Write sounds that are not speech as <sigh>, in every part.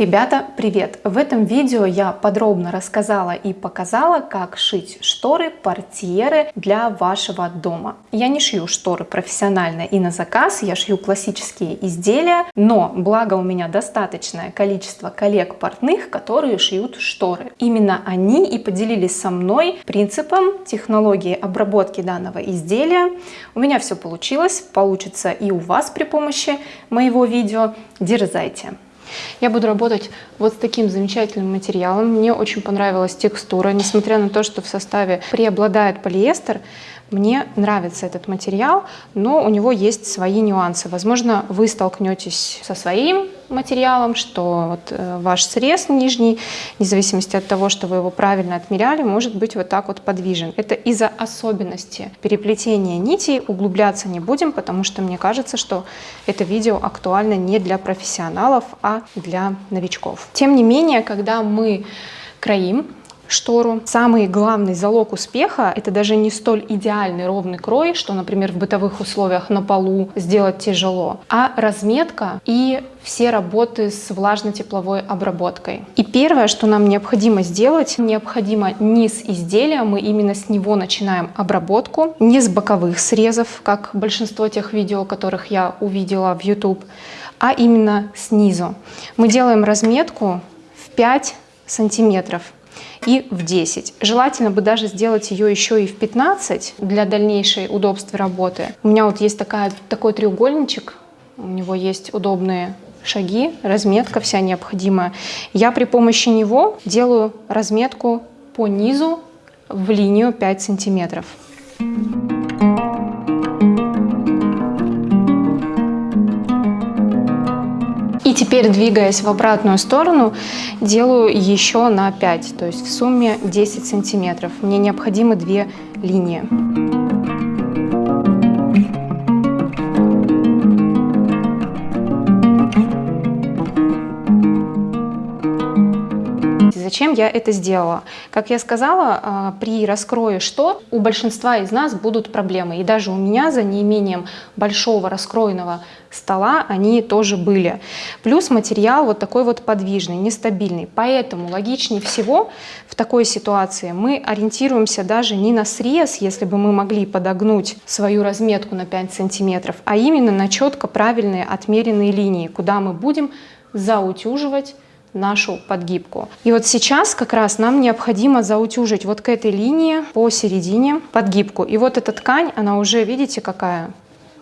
Ребята, привет! В этом видео я подробно рассказала и показала, как шить шторы, портьеры для вашего дома. Я не шью шторы профессионально и на заказ, я шью классические изделия, но благо у меня достаточное количество коллег-портных, которые шьют шторы. Именно они и поделились со мной принципом технологии обработки данного изделия. У меня все получилось, получится и у вас при помощи моего видео. Дерзайте! Я буду работать вот с таким замечательным материалом. Мне очень понравилась текстура, несмотря на то, что в составе преобладает полиэстер. Мне нравится этот материал, но у него есть свои нюансы. Возможно, вы столкнетесь со своим материалом, что вот э, ваш срез нижний, вне зависимости от того, что вы его правильно отмеряли, может быть вот так вот подвижен. Это из-за особенности переплетения нитей, углубляться не будем, потому что мне кажется, что это видео актуально не для профессионалов, а для новичков. Тем не менее, когда мы кроим штору. Самый главный залог успеха – это даже не столь идеальный ровный крой, что, например, в бытовых условиях на полу сделать тяжело, а разметка и все работы с влажно-тепловой обработкой. И первое, что нам необходимо сделать, необходимо низ изделия, мы именно с него начинаем обработку, не с боковых срезов, как большинство тех видео, которых я увидела в YouTube, а именно снизу. Мы делаем разметку в 5 сантиметров и в 10. Желательно бы даже сделать ее еще и в 15 для дальнейшей удобства работы. У меня вот есть такая, такой треугольничек, у него есть удобные шаги, разметка вся необходимая. Я при помощи него делаю разметку по низу в линию 5 сантиметров. И теперь, двигаясь в обратную сторону, делаю еще на 5, то есть в сумме 10 сантиметров. Мне необходимы две линии. Зачем я это сделала? Как я сказала, а, при раскрое штор у большинства из нас будут проблемы. И даже у меня за неимением большого раскроенного стола они тоже были. Плюс материал вот такой вот подвижный, нестабильный. Поэтому логичнее всего в такой ситуации мы ориентируемся даже не на срез, если бы мы могли подогнуть свою разметку на 5 сантиметров, а именно на четко правильные отмеренные линии, куда мы будем заутюживать нашу подгибку. И вот сейчас как раз нам необходимо заутюжить вот к этой линии посередине подгибку. И вот эта ткань, она уже, видите, какая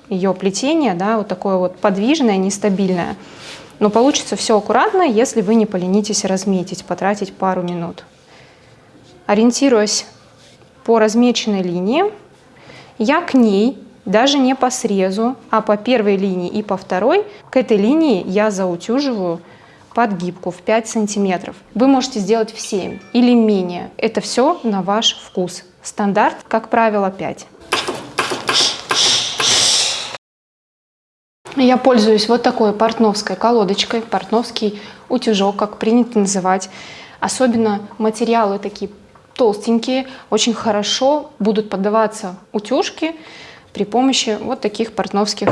ее плетение, да, вот такое вот подвижное, нестабильное. Но получится все аккуратно, если вы не поленитесь разметить, потратить пару минут. Ориентируясь по размеченной линии, я к ней, даже не по срезу, а по первой линии и по второй, к этой линии я заутюживаю подгибку в 5 сантиметров. Вы можете сделать в 7 или менее. Это все на ваш вкус. Стандарт, как правило, 5. Я пользуюсь вот такой портновской колодочкой, портновский утюжок, как принято называть. Особенно материалы такие толстенькие, очень хорошо будут поддаваться утюжке при помощи вот таких портновских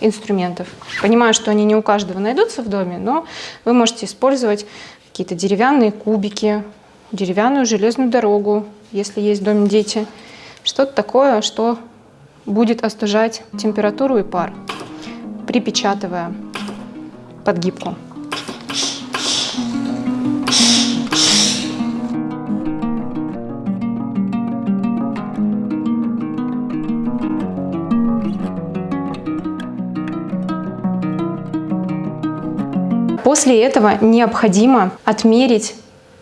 инструментов. Понимаю, что они не у каждого найдутся в доме, но вы можете использовать какие-то деревянные кубики, деревянную железную дорогу, если есть в доме дети. Что-то такое, что будет остужать температуру и пар, припечатывая подгибку. После этого необходимо отмерить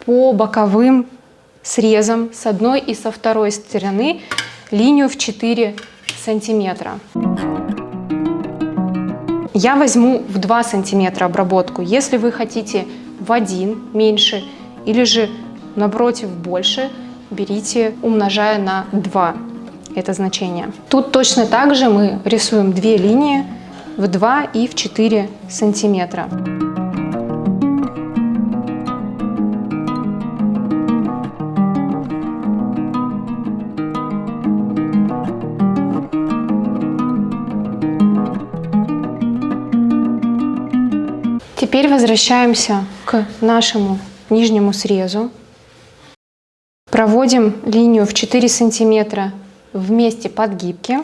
по боковым срезам с одной и со второй стороны линию в 4 сантиметра. Я возьму в 2 сантиметра обработку. Если вы хотите в один меньше или же напротив больше, берите, умножая на 2 это значение. Тут точно так же мы рисуем две линии в 2 и в 4 сантиметра. Теперь возвращаемся к нашему нижнему срезу. Проводим линию в 4 сантиметра в месте подгибки.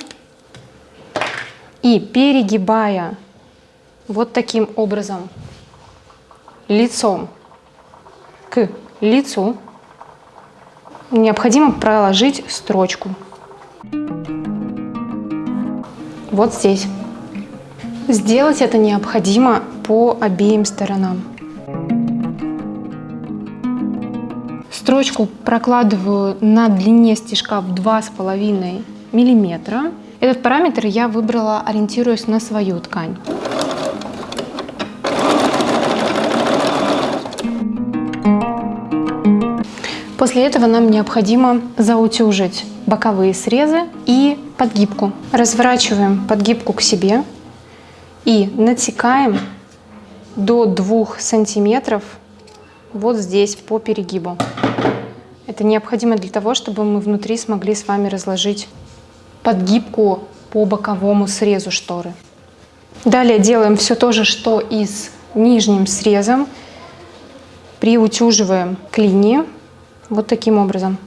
И перегибая вот таким образом лицом к лицу, необходимо проложить строчку. Вот здесь. Сделать это необходимо по обеим сторонам. Строчку прокладываю на длине стежка в 2,5 миллиметра. Этот параметр я выбрала, ориентируясь на свою ткань. После этого нам необходимо заутюжить боковые срезы и подгибку. Разворачиваем подгибку к себе и натекаем до 2 сантиметров вот здесь по перегибу. Это необходимо для того, чтобы мы внутри смогли с вами разложить подгибку по боковому срезу шторы. Далее делаем все то же, что и с нижним срезом. Приутюживаем к линии вот таким образом.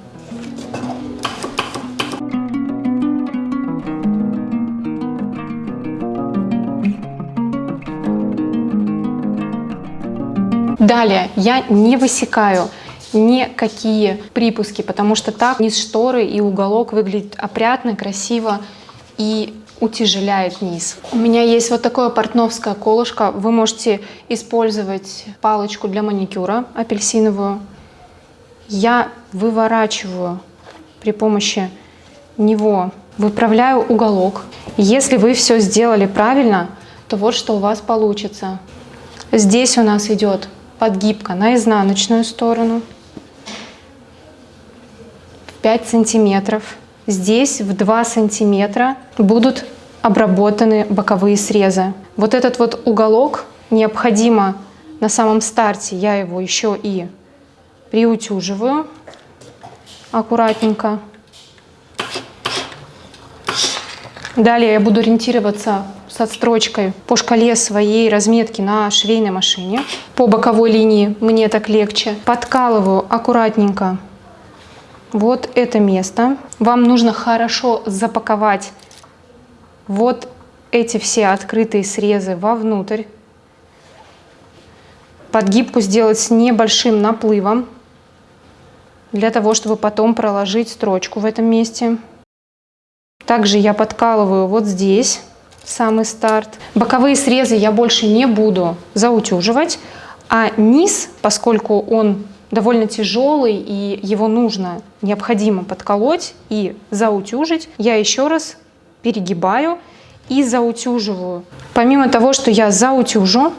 Далее я не высекаю никакие припуски, потому что так низ шторы и уголок выглядит опрятно, красиво и утяжеляет низ. У меня есть вот такое портновское колышко. Вы можете использовать палочку для маникюра апельсиновую. Я выворачиваю при помощи него, выправляю уголок. Если вы все сделали правильно, то вот что у вас получится. Здесь у нас идет подгибка на изнаночную сторону в 5 сантиметров. Здесь в 2 сантиметра будут обработаны боковые срезы. Вот этот вот уголок необходимо на самом старте, я его еще и приутюживаю аккуратненько. Далее я буду ориентироваться с отстрочкой по шкале своей разметки на швейной машине. По боковой линии мне так легче. Подкалываю аккуратненько вот это место. Вам нужно хорошо запаковать вот эти все открытые срезы вовнутрь. Подгибку сделать с небольшим наплывом, для того, чтобы потом проложить строчку в этом месте. Также я подкалываю вот здесь самый старт. Боковые срезы я больше не буду заутюживать, а низ, поскольку он довольно тяжелый и его нужно, необходимо подколоть и заутюжить, я еще раз перегибаю и заутюживаю. Помимо того, что я заутюжу,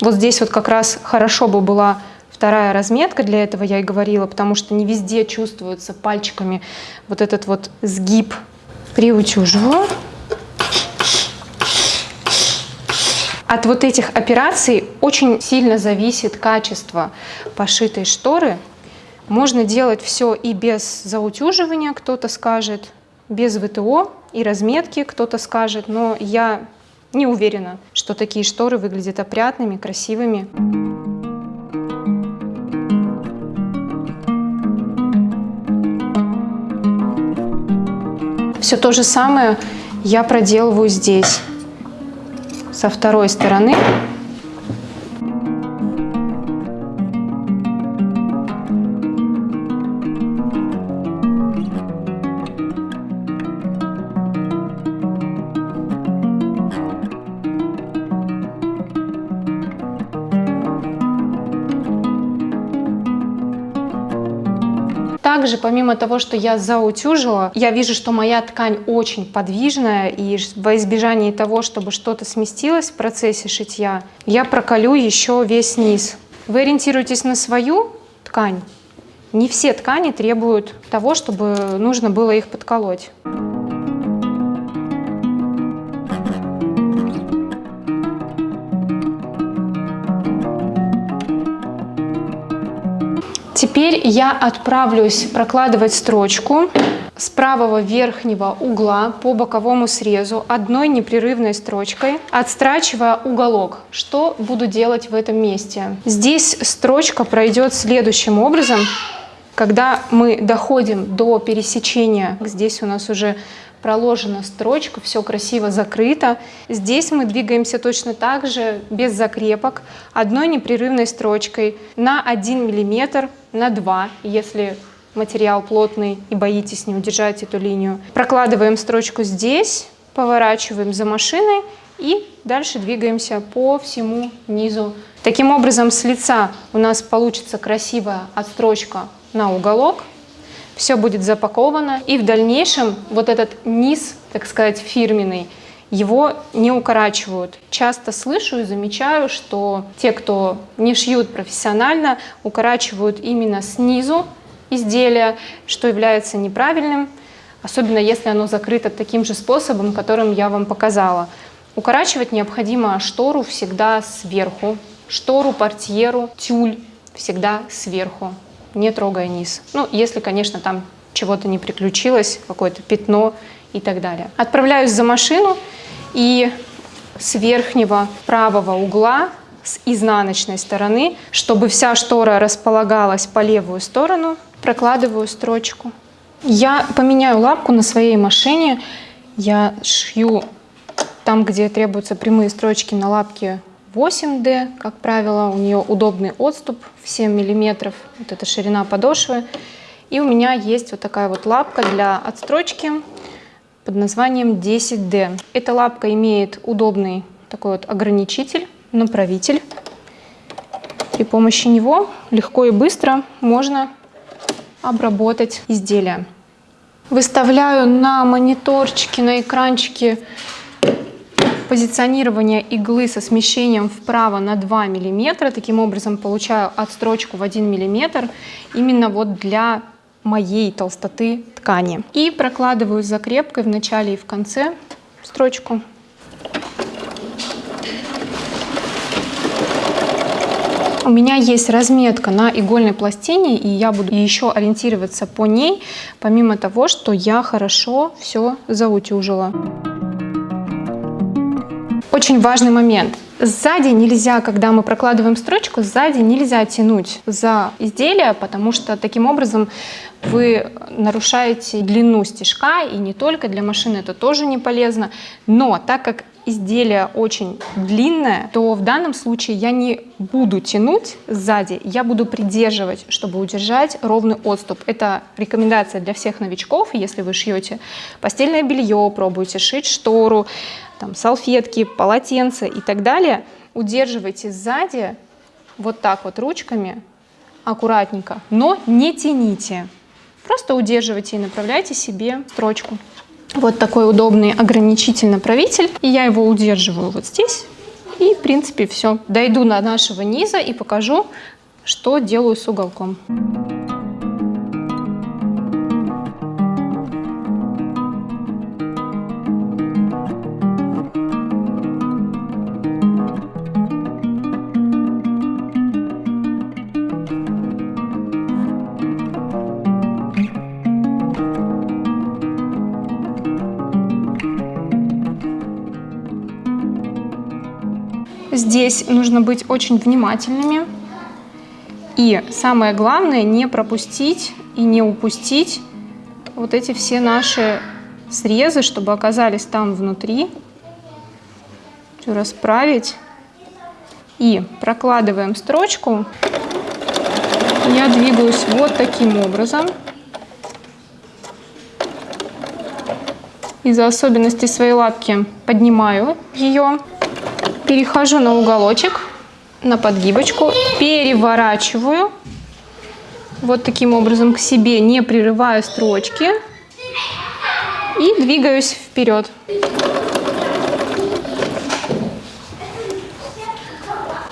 вот здесь вот как раз хорошо бы была вторая разметка, для этого я и говорила, потому что не везде чувствуется пальчиками вот этот вот сгиб. Приутюживаю. От вот этих операций очень сильно зависит качество пошитой шторы. Можно делать все и без заутюживания, кто-то скажет, без ВТО и разметки, кто-то скажет, но я не уверена, что такие шторы выглядят опрятными, красивыми. Все то же самое я проделываю здесь со второй стороны Также, помимо того, что я заутюжила, я вижу, что моя ткань очень подвижная, и во избежание того, чтобы что-то сместилось в процессе шитья, я проколю еще весь низ. Вы ориентируетесь на свою ткань. Не все ткани требуют того, чтобы нужно было их подколоть. Теперь я отправлюсь прокладывать строчку с правого верхнего угла по боковому срезу одной непрерывной строчкой, отстрачивая уголок. Что буду делать в этом месте? Здесь строчка пройдет следующим образом. Когда мы доходим до пересечения, здесь у нас уже проложена строчка, все красиво закрыто. Здесь мы двигаемся точно так же, без закрепок, одной непрерывной строчкой на 1 мм, на 2, если материал плотный и боитесь не удержать эту линию. Прокладываем строчку здесь, поворачиваем за машиной и дальше двигаемся по всему низу. Таким образом с лица у нас получится красивая отстрочка на уголок, все будет запаковано, и в дальнейшем вот этот низ, так сказать, фирменный, его не укорачивают. Часто слышу и замечаю, что те, кто не шьют профессионально, укорачивают именно снизу изделия, что является неправильным, особенно если оно закрыто таким же способом, которым я вам показала. Укорачивать необходимо штору всегда сверху, штору, портьеру, тюль всегда сверху не трогая низ. Ну, если, конечно, там чего-то не приключилось, какое-то пятно и так далее. Отправляюсь за машину и с верхнего правого угла, с изнаночной стороны, чтобы вся штора располагалась по левую сторону, прокладываю строчку. Я поменяю лапку на своей машине. Я шью там, где требуются прямые строчки на лапке 8D, как правило, у нее удобный отступ в 7 миллиметров, вот эта ширина подошвы. И у меня есть вот такая вот лапка для отстрочки под названием 10D. Эта лапка имеет удобный такой вот ограничитель, направитель. При помощи него легко и быстро можно обработать изделие. Выставляю на мониторчике, на экранчике позиционирование иглы со смещением вправо на 2 мм. Таким образом получаю отстрочку в 1 мм именно вот для моей толстоты ткани. И прокладываю закрепкой в начале и в конце строчку. У меня есть разметка на игольной пластине, и я буду еще ориентироваться по ней, помимо того, что я хорошо все заутюжила. Очень важный момент. Сзади нельзя, когда мы прокладываем строчку, сзади нельзя тянуть за изделие, потому что таким образом вы нарушаете длину стежка, и не только для машины это тоже не полезно. Но так как изделие очень длинное, то в данном случае я не буду тянуть сзади, я буду придерживать, чтобы удержать ровный отступ. Это рекомендация для всех новичков, если вы шьете постельное белье, пробуете шить штору, там, салфетки, полотенца и так далее, удерживайте сзади вот так вот ручками, аккуратненько, но не тяните. Просто удерживайте и направляйте себе строчку. Вот такой удобный ограничитель-направитель. И я его удерживаю вот здесь. И, в принципе, все. Дойду до нашего низа и покажу, что делаю с уголком. Здесь нужно быть очень внимательными. И самое главное, не пропустить и не упустить вот эти все наши срезы, чтобы оказались там внутри. Все расправить. И прокладываем строчку. Я двигаюсь вот таким образом. Из-за особенностей своей лапки поднимаю ее перехожу на уголочек, на подгибочку, переворачиваю вот таким образом к себе, не прерывая строчки и двигаюсь вперед.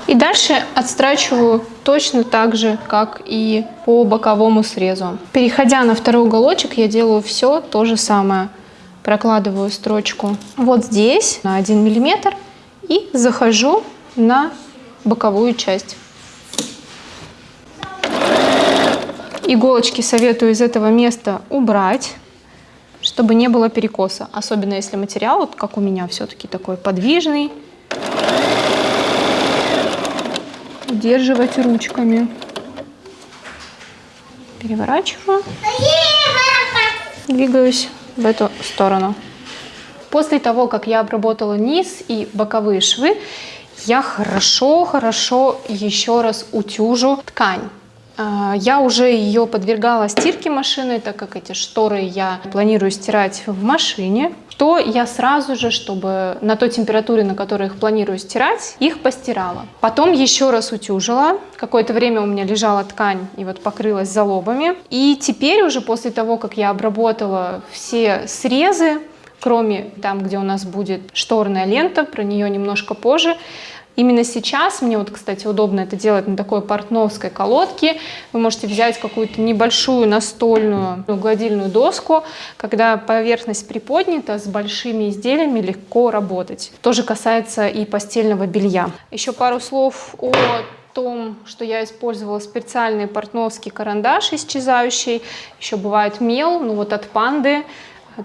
И дальше отстрачиваю точно так же, как и по боковому срезу. Переходя на второй уголочек, я делаю все то же самое. Прокладываю строчку вот здесь на 1 миллиметр и захожу на боковую часть. Иголочки советую из этого места убрать, чтобы не было перекоса. Особенно если материал, вот как у меня, все-таки такой подвижный. Удерживать ручками. Переворачиваю. Двигаюсь в эту сторону. После того, как я обработала низ и боковые швы, я хорошо-хорошо еще раз утюжу ткань. А, я уже ее подвергала стирке машины, так как эти шторы я планирую стирать в машине, то я сразу же, чтобы на той температуре, на которой их планирую стирать, их постирала. Потом еще раз утюжила. Какое-то время у меня лежала ткань и вот покрылась залобами. И теперь уже после того, как я обработала все срезы, кроме там, где у нас будет шторная лента, про нее немножко позже, Именно сейчас мне вот, кстати, удобно это делать на такой портновской колодке. Вы можете взять какую-то небольшую настольную гладильную доску, когда поверхность приподнята, с большими изделиями легко работать. Тоже касается и постельного белья. Еще пару слов о том, что я использовала специальный портновский карандаш исчезающий. Еще бывает мел, ну вот от панды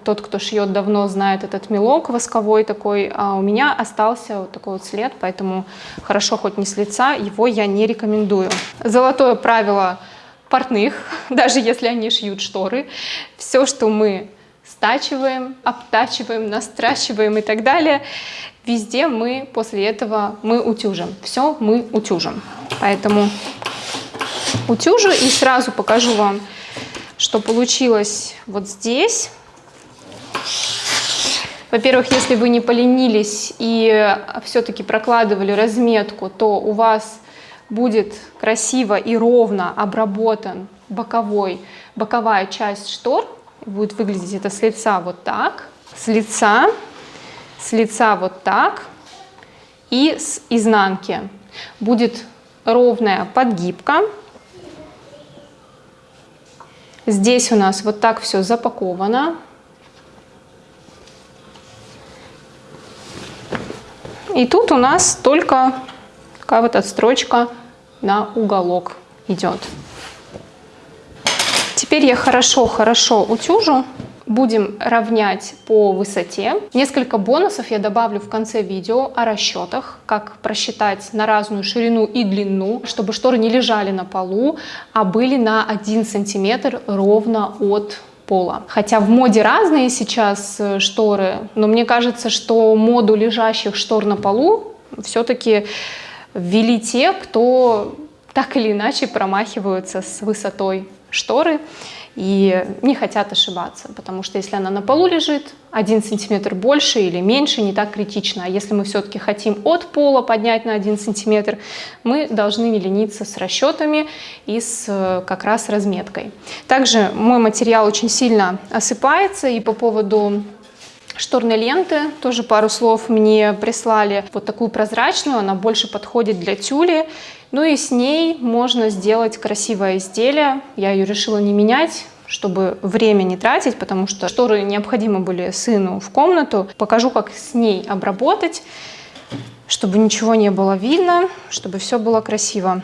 тот, кто шьет давно, знает этот мелок восковой такой, а у меня остался вот такой вот след, поэтому хорошо хоть не с лица, его я не рекомендую. Золотое правило портных, <laughs> даже если они шьют шторы, все, что мы стачиваем, обтачиваем, настрачиваем и так далее, везде мы после этого мы утюжим. Все мы утюжим. Поэтому утюжу и сразу покажу вам, что получилось вот здесь. Во-первых, если вы не поленились и все-таки прокладывали разметку, то у вас будет красиво и ровно обработан боковой, боковая часть штор. Будет выглядеть это с лица вот так, с лица, с лица вот так и с изнанки. Будет ровная подгибка. Здесь у нас вот так все запаковано. И тут у нас только такая вот отстрочка на уголок идет. Теперь я хорошо-хорошо утюжу. Будем равнять по высоте. Несколько бонусов я добавлю в конце видео о расчетах, как просчитать на разную ширину и длину, чтобы шторы не лежали на полу, а были на 1 сантиметр ровно от пола. Хотя в моде разные сейчас э, шторы, но мне кажется, что моду лежащих штор на полу все-таки ввели те, кто так или иначе промахиваются с высотой шторы и не хотят ошибаться, потому что если она на полу лежит, один сантиметр больше или меньше не так критично. А если мы все-таки хотим от пола поднять на один сантиметр, мы должны не лениться с расчетами и с э, как раз разметкой. Также мой материал очень сильно осыпается и по поводу шторной ленты, тоже пару слов мне прислали вот такую прозрачную, она больше подходит для тюли, ну и с ней можно сделать красивое изделие, я ее решила не менять, чтобы время не тратить, потому что шторы необходимы были сыну в комнату. Покажу, как с ней обработать, чтобы ничего не было видно, чтобы все было красиво.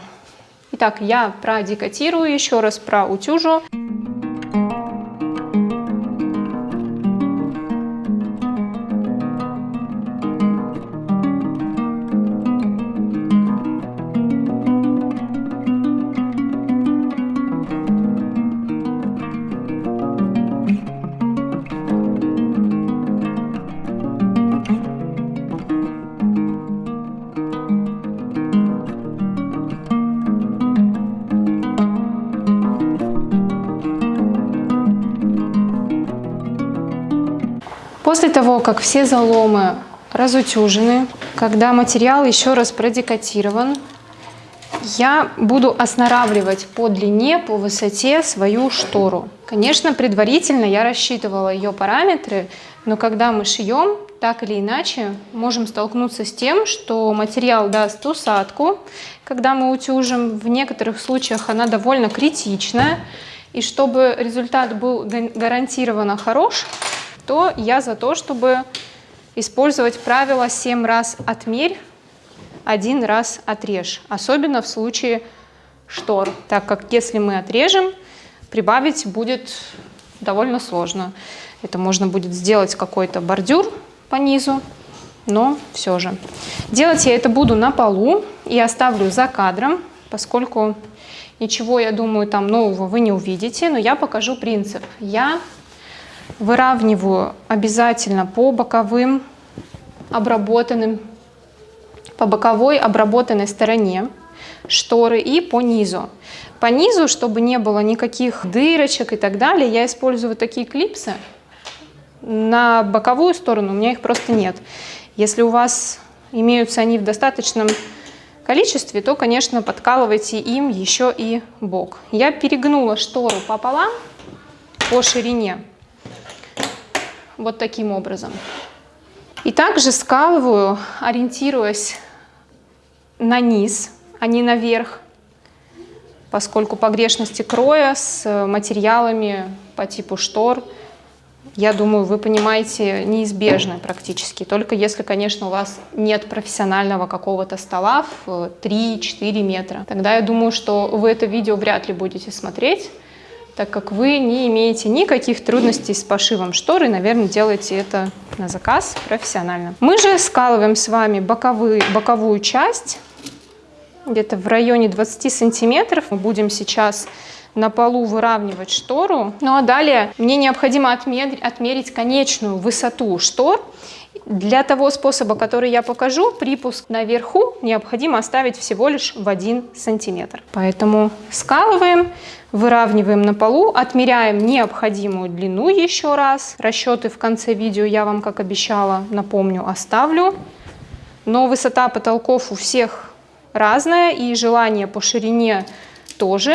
Итак, я продекотирую еще раз, проутюжу. После того, как все заломы разутюжены, когда материал еще раз продекатирован, я буду оснаравливать по длине, по высоте свою штору. Конечно, предварительно я рассчитывала ее параметры, но когда мы шьем, так или иначе, можем столкнуться с тем, что материал даст усадку, когда мы утюжим. В некоторых случаях она довольно критичная. И чтобы результат был гарантированно хорош, то я за то, чтобы использовать правило 7 раз отмерь, один раз отрежь. Особенно в случае штор, так как если мы отрежем, прибавить будет довольно сложно. Это можно будет сделать какой-то бордюр по низу, но все же. Делать я это буду на полу и оставлю за кадром, поскольку ничего, я думаю, там нового вы не увидите, но я покажу принцип. Я выравниваю обязательно по боковым обработанным, по боковой обработанной стороне шторы и по низу. По низу, чтобы не было никаких дырочек и так далее, я использую такие клипсы. На боковую сторону у меня их просто нет. Если у вас имеются они в достаточном количестве, то, конечно, подкалывайте им еще и бок. Я перегнула штору пополам по ширине, вот таким образом. И также скалываю, ориентируясь на низ, а не наверх, поскольку погрешности кроя с материалами по типу штор, я думаю, вы понимаете, неизбежны практически. Только если, конечно, у вас нет профессионального какого-то стола в 3-4 метра. Тогда я думаю, что вы это видео вряд ли будете смотреть, так как вы не имеете никаких трудностей с пошивом шторы, наверное, делаете это на заказ профессионально. Мы же скалываем с вами боковые, боковую часть, где-то в районе 20 сантиметров. Мы будем сейчас на полу выравнивать штору. Ну а далее мне необходимо отмерить, отмерить конечную высоту штор. Для того способа, который я покажу, припуск наверху необходимо оставить всего лишь в 1 сантиметр. Поэтому скалываем, выравниваем на полу, отмеряем необходимую длину еще раз. Расчеты в конце видео я вам, как обещала, напомню, оставлю. Но высота потолков у всех разная и желание по ширине тоже.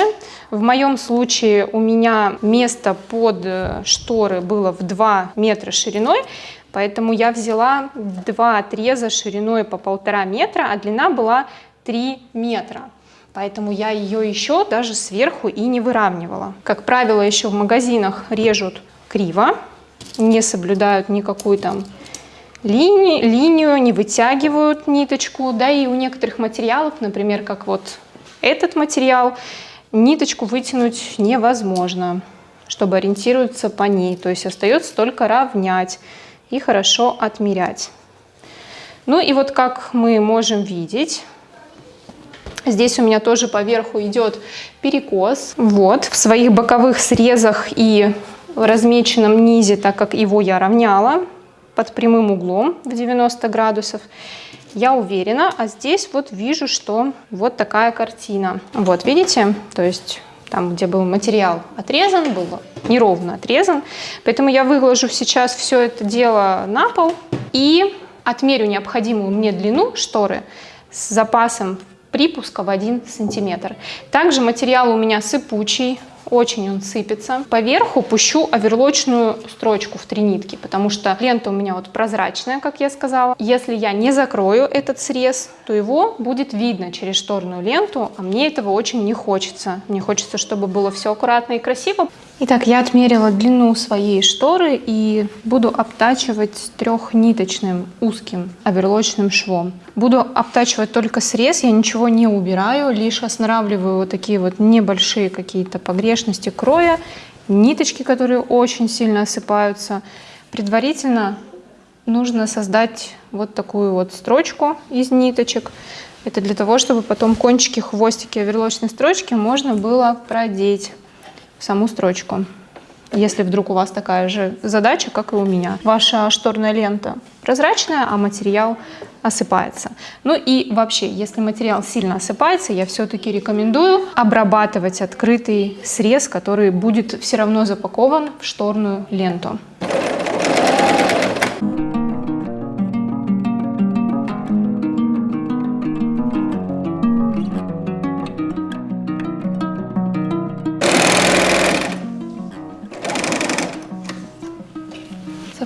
В моем случае у меня место под э, шторы было в 2 метра шириной, поэтому я взяла два отреза шириной по полтора метра, а длина была 3 метра. Поэтому я ее еще даже сверху и не выравнивала. Как правило, еще в магазинах режут криво, не соблюдают никакую там линию, линию, не вытягивают ниточку, да и у некоторых материалов, например, как вот этот материал, ниточку вытянуть невозможно, чтобы ориентироваться по ней. То есть остается только равнять и хорошо отмерять. Ну и вот как мы можем видеть, здесь у меня тоже поверху идет перекос. Вот, в своих боковых срезах и в размеченном низе, так как его я равняла под прямым углом в 90 градусов, я уверена, а здесь вот вижу, что вот такая картина. Вот, видите? То есть там, где был материал отрезан, был неровно отрезан. Поэтому я выложу сейчас все это дело на пол и отмерю необходимую мне длину шторы с запасом припуска в 1 сантиметр. Также материал у меня сыпучий, очень он сыпется. Поверху пущу оверлочную строчку в три нитки, потому что лента у меня вот прозрачная, как я сказала. Если я не закрою этот срез, то его будет видно через шторную ленту, а мне этого очень не хочется. Мне хочется, чтобы было все аккуратно и красиво. Итак, я отмерила длину своей шторы и буду обтачивать трехниточным узким оверлочным швом. Буду обтачивать только срез, я ничего не убираю, лишь останавливаю вот такие вот небольшие какие-то погрешности кроя, ниточки, которые очень сильно осыпаются. Предварительно нужно создать вот такую вот строчку из ниточек. Это для того, чтобы потом кончики, хвостики оверлочной строчки можно было продеть саму строчку. Если вдруг у вас такая же задача, как и у меня. Ваша шторная лента прозрачная, а материал осыпается. Ну и вообще, если материал сильно осыпается, я все-таки рекомендую обрабатывать открытый срез, который будет все равно запакован в шторную ленту.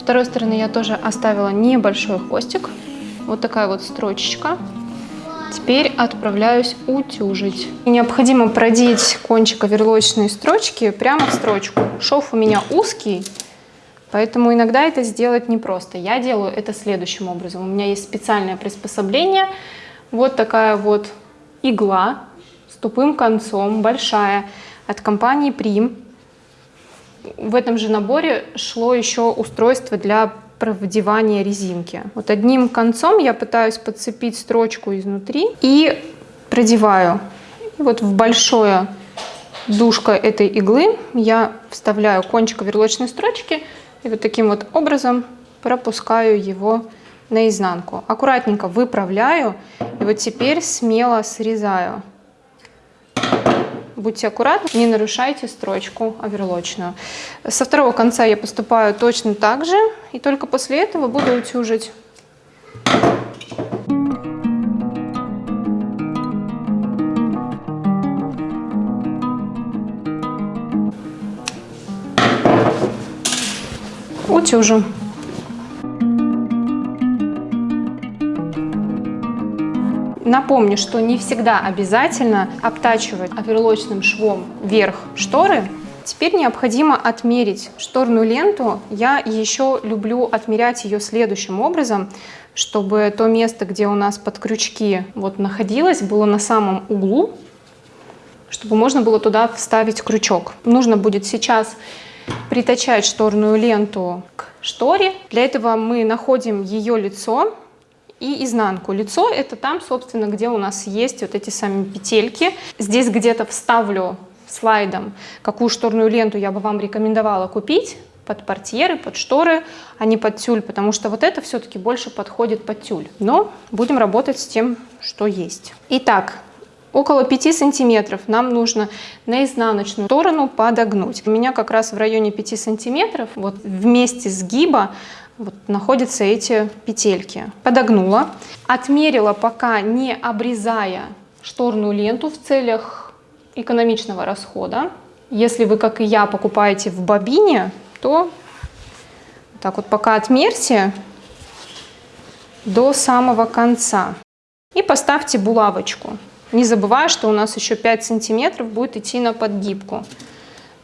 Второй стороны я тоже оставила небольшой хвостик. Вот такая вот строчечка. Теперь отправляюсь утюжить. Необходимо продеть кончик оверлочной строчки прямо в строчку. Шов у меня узкий, поэтому иногда это сделать непросто. Я делаю это следующим образом. У меня есть специальное приспособление. Вот такая вот игла с тупым концом, большая, от компании Prim. В этом же наборе шло еще устройство для провдевания резинки. Вот одним концом я пытаюсь подцепить строчку изнутри и продеваю. И вот в большое душко этой иглы я вставляю кончик верлочной строчки и вот таким вот образом пропускаю его наизнанку. Аккуратненько выправляю и вот теперь смело срезаю. Будьте аккуратны, не нарушайте строчку оверлочную. Со второго конца я поступаю точно так же, и только после этого буду утюжить. Утюжу. Напомню, что не всегда обязательно обтачивать оверлочным швом верх шторы. Теперь необходимо отмерить шторную ленту. Я еще люблю отмерять ее следующим образом, чтобы то место, где у нас под крючки вот находилось, было на самом углу, чтобы можно было туда вставить крючок. Нужно будет сейчас притачать шторную ленту к шторе. Для этого мы находим ее лицо, и изнанку. Лицо это там, собственно, где у нас есть вот эти сами петельки. Здесь где-то вставлю слайдом, какую шторную ленту я бы вам рекомендовала купить под портьеры, под шторы, а не под тюль, потому что вот это все-таки больше подходит под тюль. Но будем работать с тем, что есть. Итак, около 5 сантиметров нам нужно на изнаночную сторону подогнуть. У меня как раз в районе 5 сантиметров, вот вместе сгиба вот находятся эти петельки. Подогнула, отмерила пока не обрезая шторную ленту в целях экономичного расхода. Если вы, как и я, покупаете в бобине, то так вот пока отмерьте до самого конца. И поставьте булавочку, не забывая, что у нас еще 5 сантиметров будет идти на подгибку,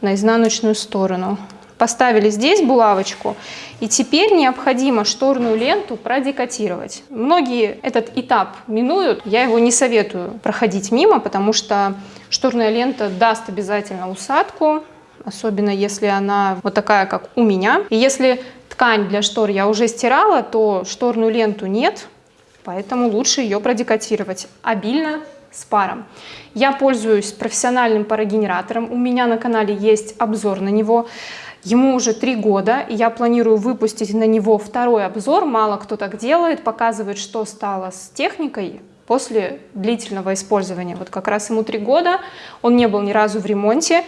на изнаночную сторону. Поставили здесь булавочку, и теперь необходимо шторную ленту продекотировать. Многие этот этап минуют, я его не советую проходить мимо, потому что шторная лента даст обязательно усадку, особенно если она вот такая, как у меня. И если ткань для штор я уже стирала, то шторную ленту нет, поэтому лучше ее продекотировать обильно с паром. Я пользуюсь профессиональным парогенератором, у меня на канале есть обзор на него. Ему уже три года, и я планирую выпустить на него второй обзор. Мало кто так делает, показывает, что стало с техникой после длительного использования. Вот как раз ему три года, он не был ни разу в ремонте,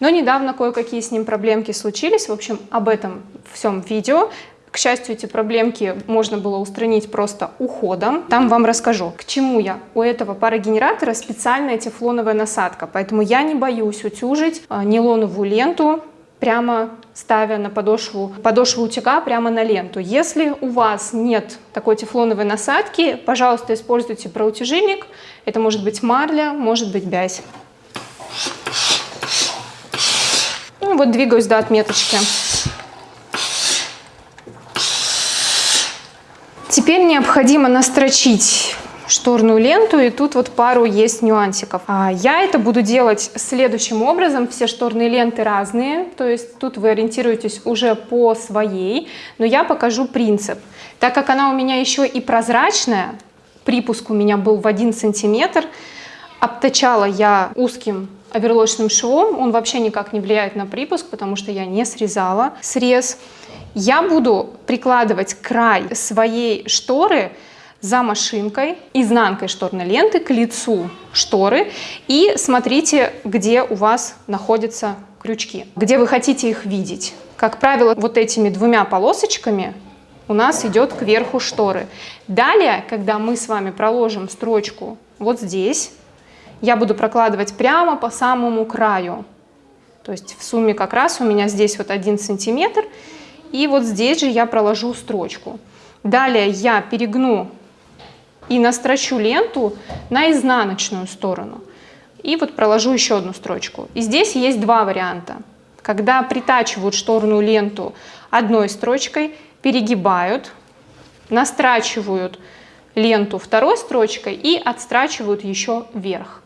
но недавно кое-какие с ним проблемки случились. В общем, об этом всем видео. К счастью, эти проблемки можно было устранить просто уходом. Там вам расскажу, к чему я. У этого парогенератора специальная тефлоновая насадка, поэтому я не боюсь утюжить а, нейлоновую ленту прямо ставя на подошву, подошву утюга прямо на ленту. Если у вас нет такой тефлоновой насадки, пожалуйста, используйте проутяжильник. Это может быть марля, может быть бязь. Ну, вот двигаюсь до отметочки. Теперь необходимо настрочить шторную ленту, и тут вот пару есть нюансиков. А я это буду делать следующим образом. Все шторные ленты разные, то есть тут вы ориентируетесь уже по своей, но я покажу принцип. Так как она у меня еще и прозрачная, припуск у меня был в 1 сантиметр, обтачала я узким оверлочным швом, он вообще никак не влияет на припуск, потому что я не срезала срез. Я буду прикладывать край своей шторы за машинкой, изнанкой шторной ленты к лицу шторы и смотрите, где у вас находятся крючки, где вы хотите их видеть. Как правило, вот этими двумя полосочками у нас идет к верху шторы. Далее, когда мы с вами проложим строчку вот здесь, я буду прокладывать прямо по самому краю. То есть в сумме как раз у меня здесь вот один сантиметр, и вот здесь же я проложу строчку. Далее я перегну и настрочу ленту на изнаночную сторону. И вот проложу еще одну строчку. И здесь есть два варианта. Когда притачивают шторную ленту одной строчкой, перегибают, настрачивают ленту второй строчкой и отстрачивают еще вверх.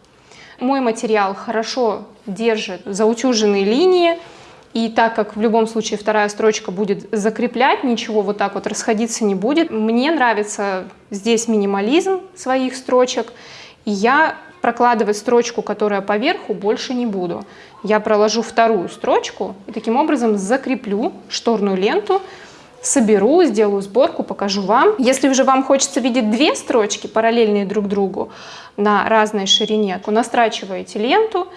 Мой материал хорошо держит заутюженные линии, И так как в любом случае вторая строчка будет закреплять, ничего вот так вот расходиться не будет. Мне нравится здесь минимализм своих строчек. И я прокладывать строчку, которая поверху, больше не буду. Я проложу вторую строчку и таким образом закреплю шторную ленту, соберу, сделаю сборку, покажу вам. Если же вам хочется видеть две строчки, параллельные друг другу, на разной ширине, то настрачиваете ленту,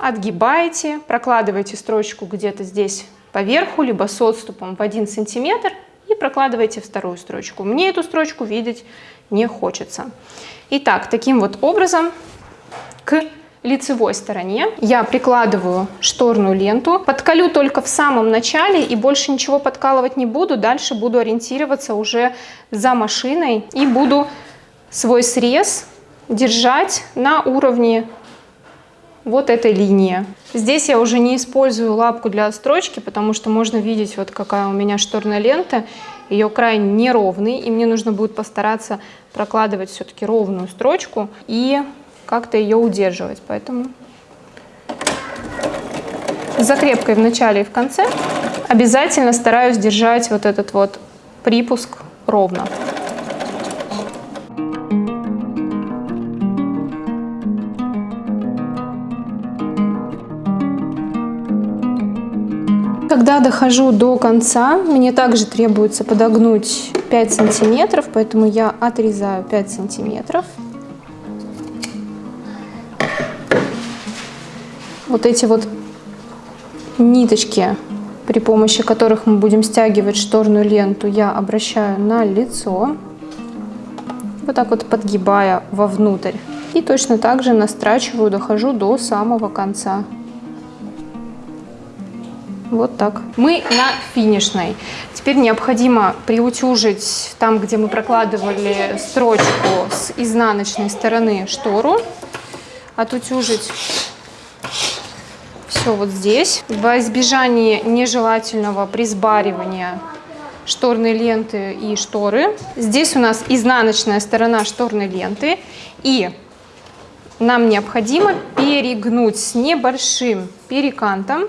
отгибаете, прокладываете строчку где-то здесь поверху, либо с отступом в 1 сантиметр и прокладываете вторую строчку. Мне эту строчку видеть не хочется. Итак, таким вот образом к лицевой стороне я прикладываю шторную ленту, подколю только в самом начале и больше ничего подкалывать не буду, дальше буду ориентироваться уже за машиной и буду свой срез держать на уровне вот этой линии. Здесь я уже не использую лапку для отстрочки, потому что можно видеть, вот какая у меня шторная лента. Ее край неровный, и мне нужно будет постараться прокладывать все-таки ровную строчку и как-то ее удерживать. Поэтому закрепкой в начале и в конце обязательно стараюсь держать вот этот вот припуск ровно. Когда дохожу до конца, мне также требуется подогнуть 5 сантиметров, поэтому я отрезаю 5 сантиметров. Вот эти вот ниточки, при помощи которых мы будем стягивать шторную ленту, я обращаю на лицо, вот так вот подгибая вовнутрь. И точно так же настрачиваю, дохожу до самого конца. Вот так. Мы на финишной. Теперь необходимо приутюжить там, где мы прокладывали строчку с изнаночной стороны штору. Отутюжить все вот здесь. Во избежание нежелательного присбаривания шторной ленты и шторы. Здесь у нас изнаночная сторона шторной ленты. И нам необходимо перегнуть с небольшим перекантом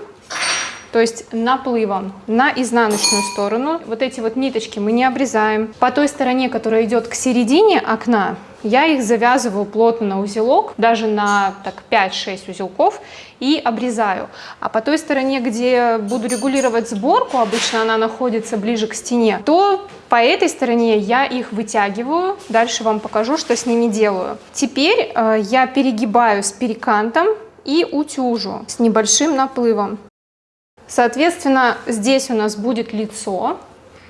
то есть наплывом на изнаночную сторону. Вот эти вот ниточки мы не обрезаем. По той стороне, которая идет к середине окна, я их завязываю плотно на узелок, даже на так 5-6 узелков и обрезаю. А по той стороне, где буду регулировать сборку, обычно она находится ближе к стене, то по этой стороне я их вытягиваю. Дальше вам покажу, что с ними делаю. Теперь э, я перегибаю с перекантом и утюжу с небольшим наплывом. Соответственно, здесь у нас будет лицо.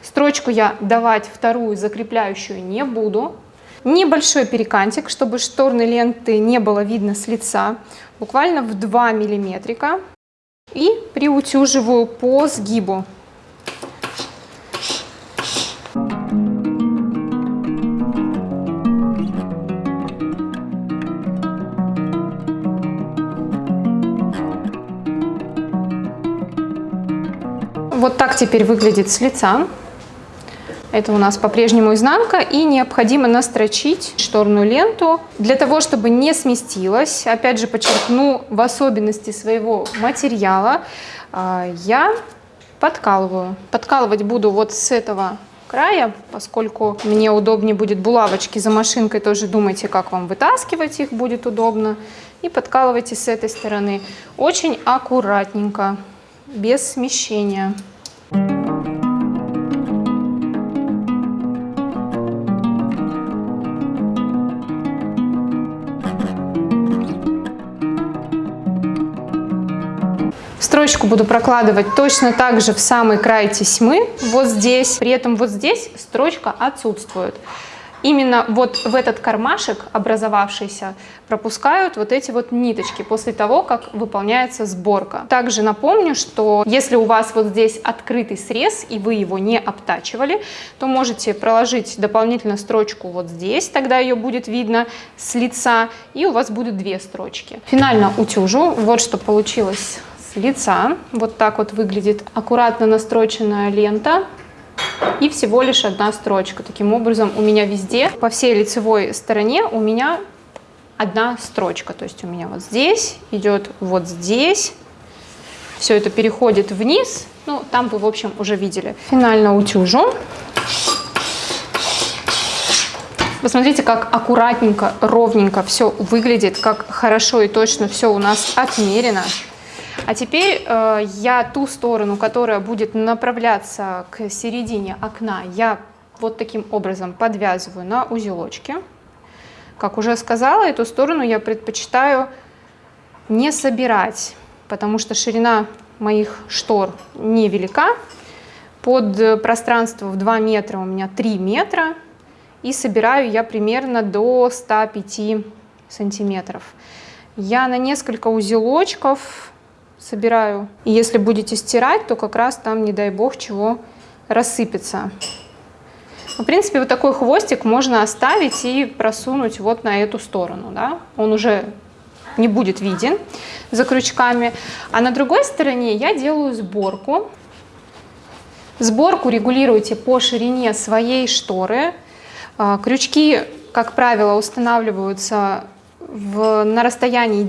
Строчку я давать вторую закрепляющую не буду. Небольшой перекантик, чтобы шторной ленты не было видно с лица, буквально в 2 миллиметрика. И приутюживаю по сгибу. Вот так теперь выглядит с лица. Это у нас по-прежнему изнанка и необходимо настрочить шторную ленту для того, чтобы не сместилась. Опять же подчеркну в особенности своего материала а, я подкалываю. Подкалывать буду вот с этого края, поскольку мне удобнее будет булавочки за машинкой, тоже думайте, как вам вытаскивать их будет удобно. И подкалывайте с этой стороны. Очень аккуратненько, без смещения. Строчку буду прокладывать точно так же в самый край тесьмы, вот здесь. При этом вот здесь строчка отсутствует. Именно вот в этот кармашек образовавшийся пропускают вот эти вот ниточки после того, как выполняется сборка. Также напомню, что если у вас вот здесь открытый срез и вы его не обтачивали, то можете проложить дополнительно строчку вот здесь, тогда ее будет видно с лица, и у вас будет две строчки. Финально утюжу. Вот что получилось лица. Вот так вот выглядит аккуратно настроченная лента и всего лишь одна строчка. Таким образом у меня везде, по всей лицевой стороне у меня одна строчка. То есть у меня вот здесь идет вот здесь все это переходит вниз. Ну, там вы, в общем, уже видели. Финально утюжу. Посмотрите, как аккуратненько, ровненько все выглядит, как хорошо и точно все у нас отмерено. А теперь э, я ту сторону, которая будет направляться к середине окна, я вот таким образом подвязываю на узелочке. Как уже сказала, эту сторону я предпочитаю не собирать, потому что ширина моих штор невелика. Под пространство в 2 метра у меня 3 метра. И собираю я примерно до 105 сантиметров. Я на несколько узелочков собираю. И если будете стирать, то как раз там, не дай бог, чего рассыпется. В принципе, вот такой хвостик можно оставить и просунуть вот на эту сторону. Да? Он уже не будет виден за крючками. А на другой стороне я делаю сборку. Сборку регулируйте по ширине своей шторы. А, крючки, как правило, устанавливаются в, на расстоянии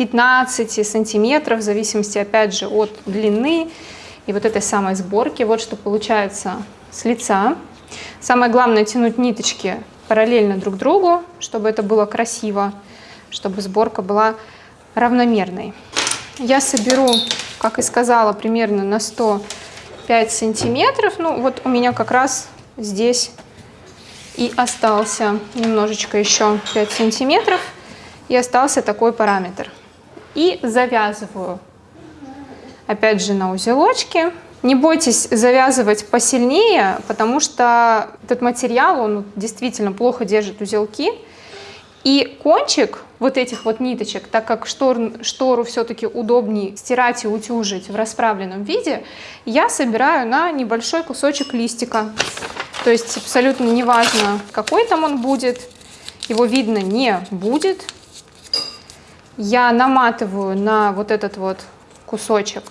10-15 сантиметров, в зависимости, опять же, от длины и вот этой самой сборки. Вот что получается с лица. Самое главное тянуть ниточки параллельно друг другу, чтобы это было красиво, чтобы сборка была равномерной. Я соберу, как и сказала, примерно на 105 сантиметров. Ну вот у меня как раз здесь и остался немножечко еще 5 сантиметров и остался такой параметр. И завязываю опять же на узелочке не бойтесь завязывать посильнее, потому что этот материал, он действительно плохо держит узелки. И кончик вот этих вот ниточек, так как штор, штору все-таки удобнее стирать и утюжить в расправленном виде, я собираю на небольшой кусочек листика. То есть абсолютно неважно, какой там он будет, его видно не будет. Я наматываю на вот этот вот кусочек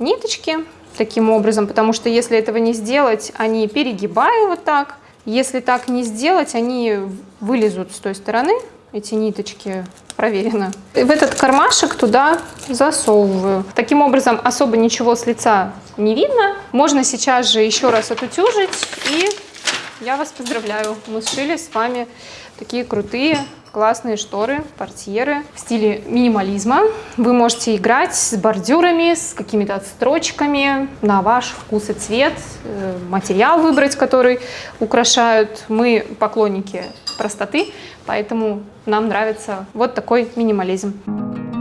ниточки таким образом, потому что если этого не сделать, они перегибают вот так. Если так не сделать, они вылезут с той стороны, эти ниточки, проверено. И в этот кармашек туда засовываю. Таким образом особо ничего с лица не видно. Можно сейчас же еще раз отутюжить и я вас поздравляю, мы сшили с вами такие крутые классные шторы, портьеры в стиле минимализма. Вы можете играть с бордюрами, с какими-то отстрочками на ваш вкус и цвет, э, материал выбрать, который украшают. Мы поклонники простоты, поэтому нам нравится вот такой минимализм.